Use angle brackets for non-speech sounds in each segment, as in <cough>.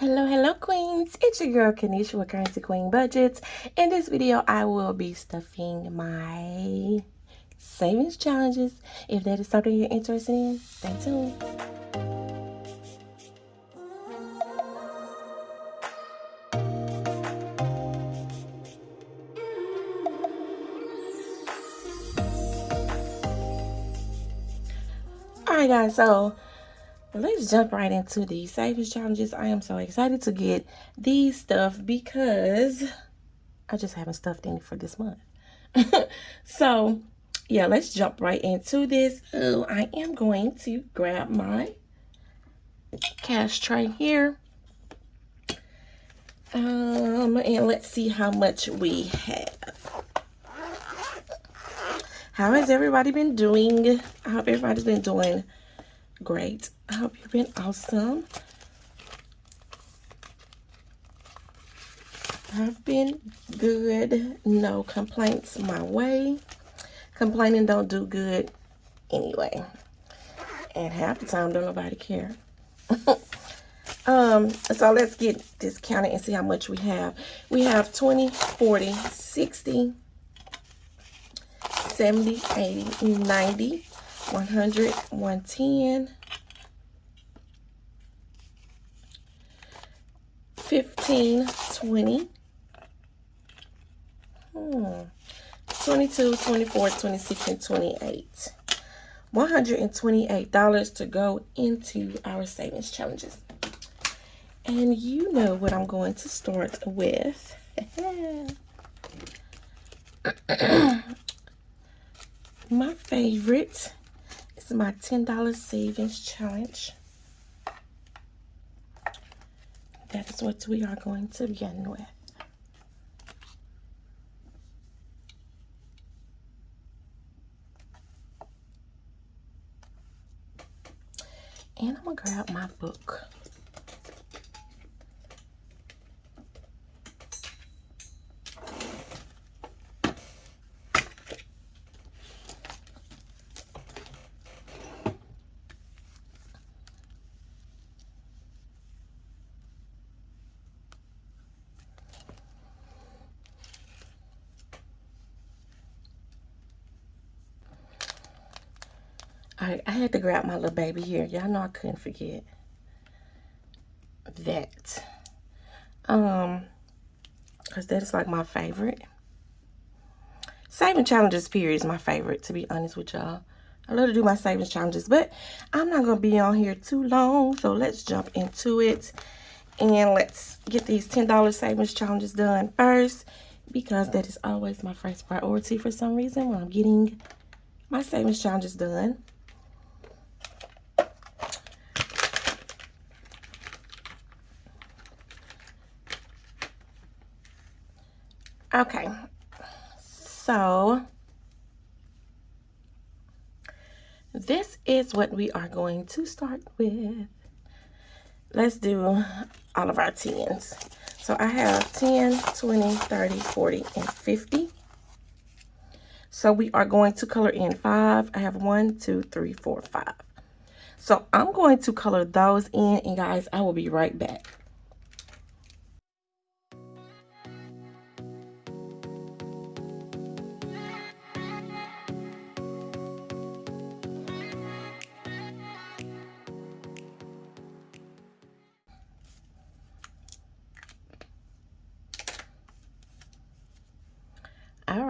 Hello, hello, queens. It's your girl, Kanisha with Currency Queen Budgets. In this video, I will be stuffing my savings challenges. If that is something you're interested in, stay tuned. Alright guys, so let's jump right into the savings challenges. I am so excited to get these stuff because I just haven't stuffed any for this month. <laughs> so yeah, let's jump right into this. Oh, I am going to grab my cash tray here. Um, and let's see how much we have. How has everybody been doing? I hope everybody's been doing great. I hope you've been awesome. I've been good. No complaints my way. Complaining don't do good anyway. And half the time, don't nobody care. <laughs> um, so let's get this counted and see how much we have. We have 20, 40, 60, 70, 80, 90, 100, 110, 15, 20, hmm, 22, 24, 26, and 28. $128 to go into our savings challenges. And you know what I'm going to start with. <laughs> my favorite is my $10 savings challenge. That is what we are going to begin with. And I'm going to grab my book. I, I had to grab my little baby here. Y'all know I couldn't forget that. Um, because that is like my favorite. Saving challenges period is my favorite, to be honest with y'all. I love to do my savings challenges, but I'm not going to be on here too long. So let's jump into it. And let's get these $10 savings challenges done first. Because that is always my first priority for some reason when I'm getting my savings challenges done. Okay, so this is what we are going to start with. Let's do all of our 10s. So I have 10, 20, 30, 40, and 50. So we are going to color in five. I have one, two, three, four, five. So I'm going to color those in and guys, I will be right back.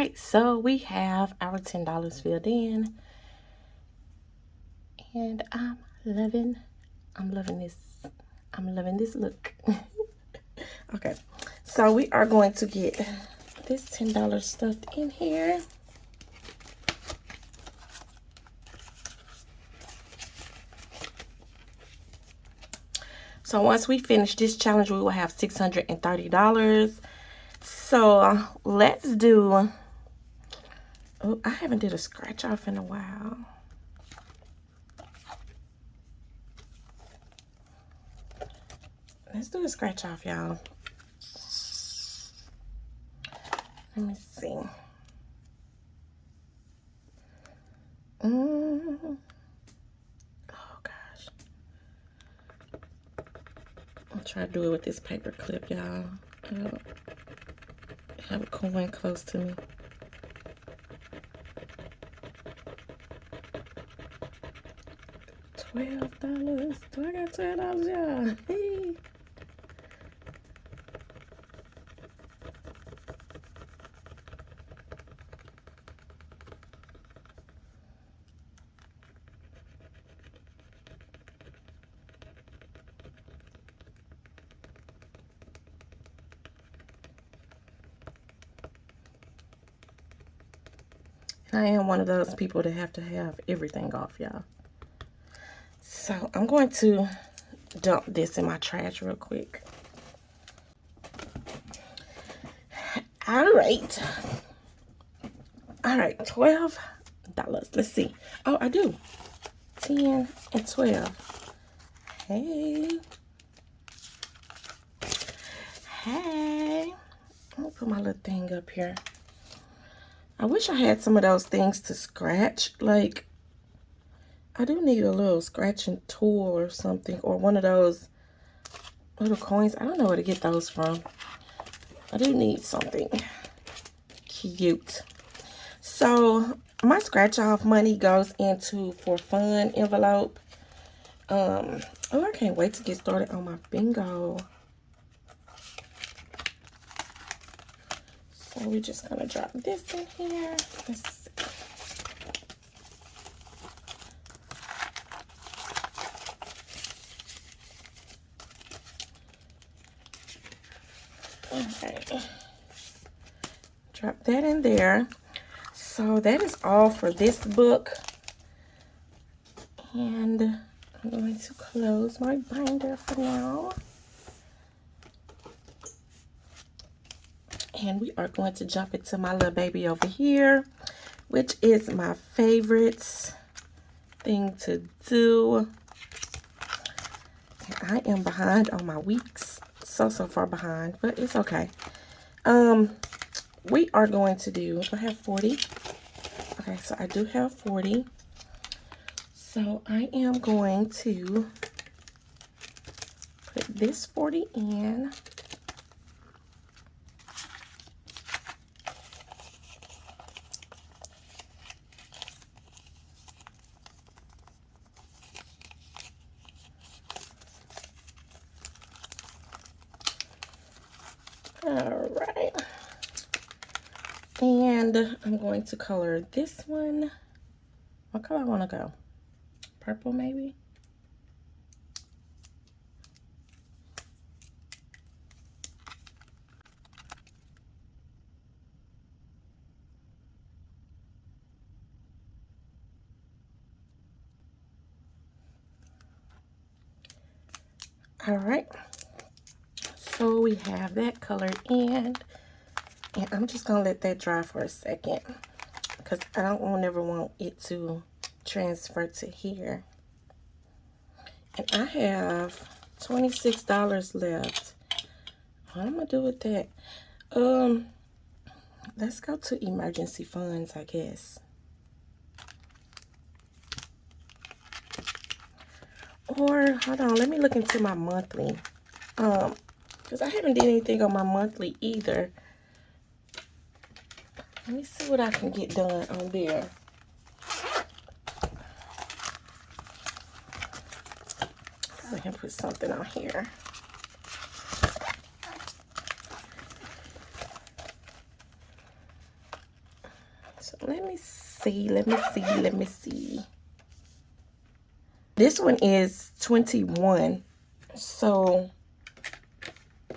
Right, so we have our $10 filled in. And I'm loving, I'm loving this. I'm loving this look. <laughs> okay, so we are going to get this $10 stuffed in here. So once we finish this challenge, we will have $630. So let's do, oh, I haven't did a scratch off in a while. Let's do a scratch off, y'all. Let me see. Mm. Oh, gosh. I'll try to do it with this paper clip, y'all. I don't have a coin close to me. Twelve dollars. Do I got twelve dollars, y'all? I am one of those people that have to have everything off, y'all. So I'm going to dump this in my trash real quick. All right. All right, $12. Let's see. Oh, I do. 10 and 12. Hey. Hey. Let me put my little thing up here. I wish I had some of those things to scratch. Like, I do need a little scratching tool or something. Or one of those little coins. I don't know where to get those from. I do need something cute. So, my scratch off money goes into for fun envelope. Um, oh, I can't wait to get started on my bingo. So we're just gonna drop this in here. Let's see. Okay. Drop that in there. So that is all for this book. And I'm going to close my binder for now. and we are going to jump into my little baby over here which is my favorite thing to do I am behind on my weeks so so far behind but it's okay um we are going to do I have 40 okay so I do have 40 so I am going to put this 40 in All right. And I'm going to color this one. What color I want to go? Purple maybe? All right. So we have that colored in. And I'm just going to let that dry for a second. Because I don't want, never want it to transfer to here. And I have $26 left. What am I going to do with that? Um, Let's go to emergency funds, I guess. Or, hold on, let me look into my monthly. Um, because I haven't did anything on my monthly either. Let me see what I can get done on there. I can put something on here. So let me see, let me see, let me see. This one is 21. So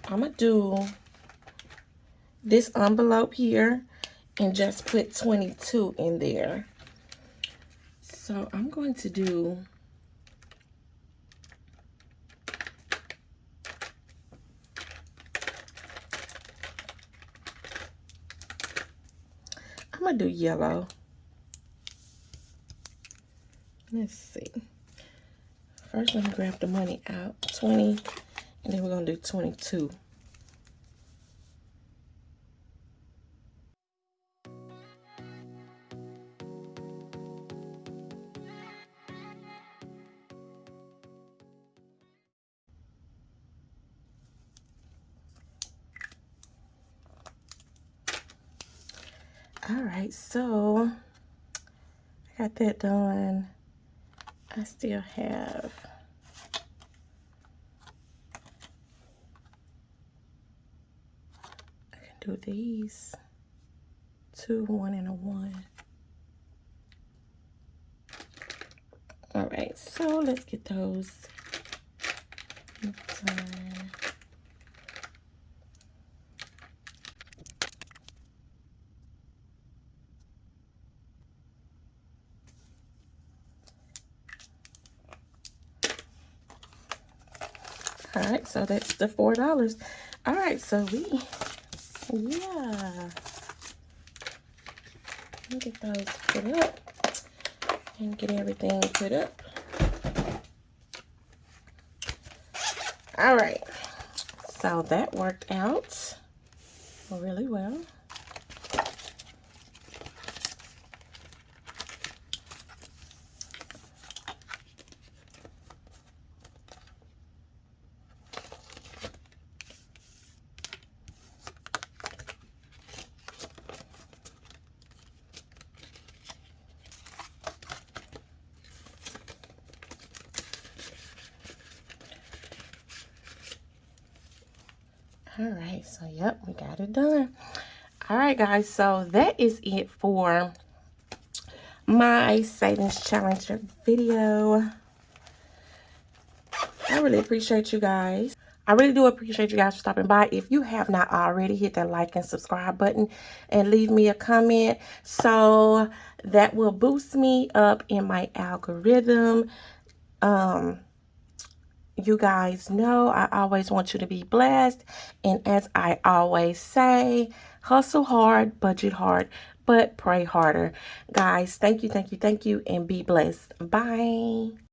I'm going to do this envelope here and just put 22 in there. So I'm going to do I'm going to do yellow. Let's see. First, let me grab the money out. 20 and then we're going to do 22. All right, so I got that done. I still have I can do these two, one, and a one. All right, so let's get those done. All right, so that's the $4. All right, so we, yeah. Get those put up and get everything put up. All right, so that worked out really well. All right so yep we got it done all right guys so that is it for my savings challenge video i really appreciate you guys I really do appreciate you guys for stopping by. If you have not already, hit that like and subscribe button and leave me a comment. So that will boost me up in my algorithm. Um, you guys know I always want you to be blessed. And as I always say, hustle hard, budget hard, but pray harder. Guys, thank you, thank you, thank you, and be blessed. Bye.